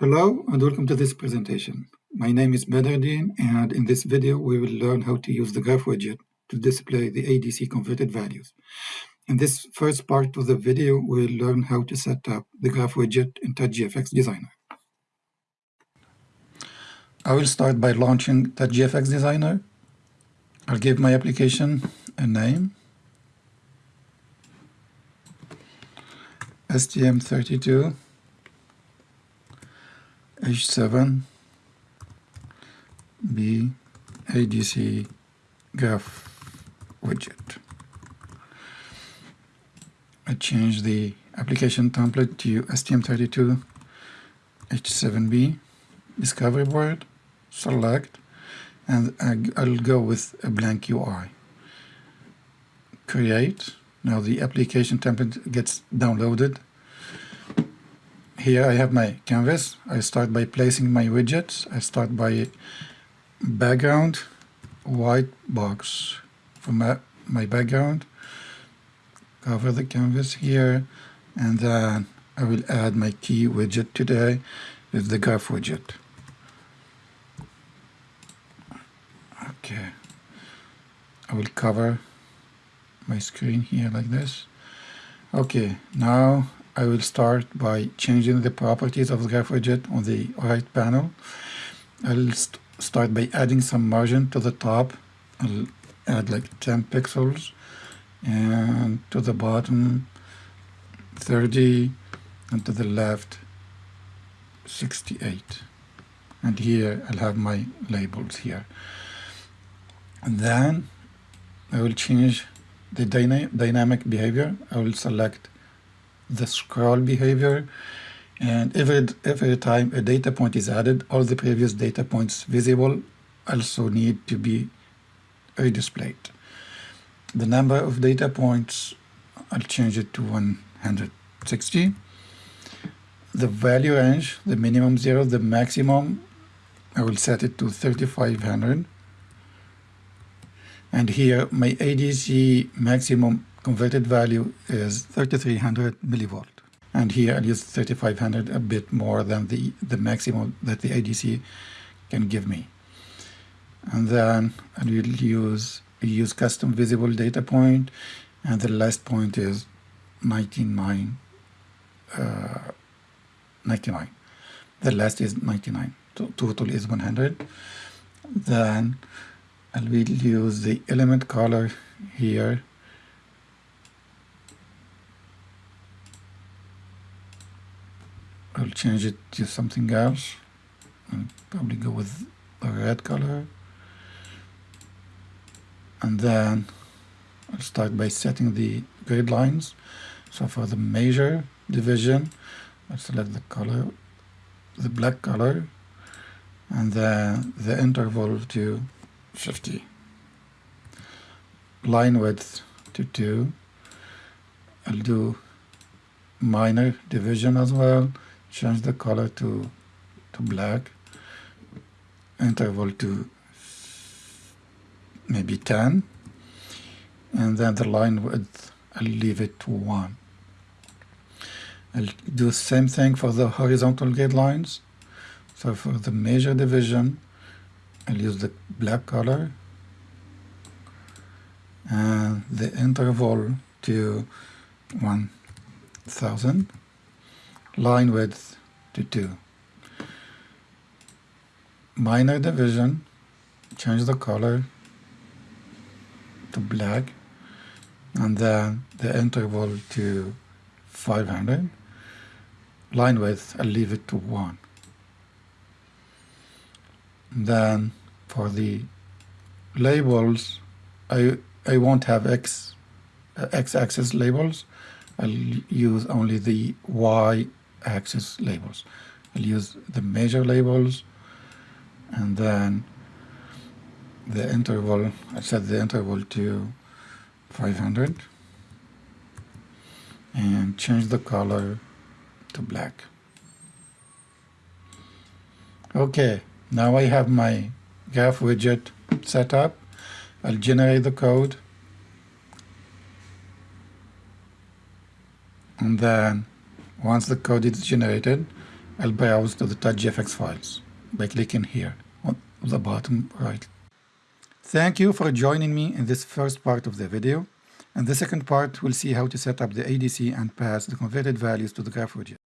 Hello and welcome to this presentation. My name is Bedardine and in this video we will learn how to use the graph widget to display the ADC converted values. In this first part of the video we'll learn how to set up the graph widget in TouchGFX Designer. I will start by launching TouchGFX Designer. I'll give my application a name STM32 H7 B ADC graph widget. I change the application template to STM32 H7B discovery board, select, and I'll go with a blank UI. Create. Now the application template gets downloaded here I have my canvas. I start by placing my widgets. I start by background, white box for my, my background. Cover the canvas here and then I will add my key widget today with the graph widget. Okay. I will cover my screen here like this. Okay, now I will start by changing the properties of the graph widget on the right panel. I'll st start by adding some margin to the top. I'll add like 10 pixels. And to the bottom 30 and to the left 68 and here I'll have my labels here. And then I will change the dyna dynamic behavior. I will select the scroll behavior and every, every time a data point is added, all the previous data points visible also need to be redisplayed. The number of data points, I'll change it to 160. The value range, the minimum zero, the maximum, I will set it to 3500. And here my ADC maximum converted value is 3300 millivolt. And here I'll use 3500, a bit more than the, the maximum that the ADC can give me. And then I will use, use custom visible data point, and the last point is 99, uh, 99. The last is 99. So total is 100. Then I will use the element color here I'll change it to something else and probably go with a red color. And then I'll start by setting the grid lines. So for the major division I'll select the color the black color and then the interval to 50 line width to 2 I'll do minor division as well change the color to to black interval to maybe 10 and then the line width I'll leave it to 1 I'll do the same thing for the horizontal grid lines so for the major division I'll use the black color. And the interval to 1000 line width to 2. Minor division, change the color to black and then the interval to 500. Line width, I'll leave it to 1. Then for the labels, I, I won't have X, uh, X-axis labels. I'll use only the Y axis labels. I'll use the measure labels and then the interval, I set the interval to 500 and change the color to black. Okay, now I have my graph widget set up. I'll generate the code and then once the code is generated, I'll browse to the touchgfx files by clicking here on the bottom right. Thank you for joining me in this first part of the video. In the second part, we'll see how to set up the ADC and pass the converted values to the GraphWidget.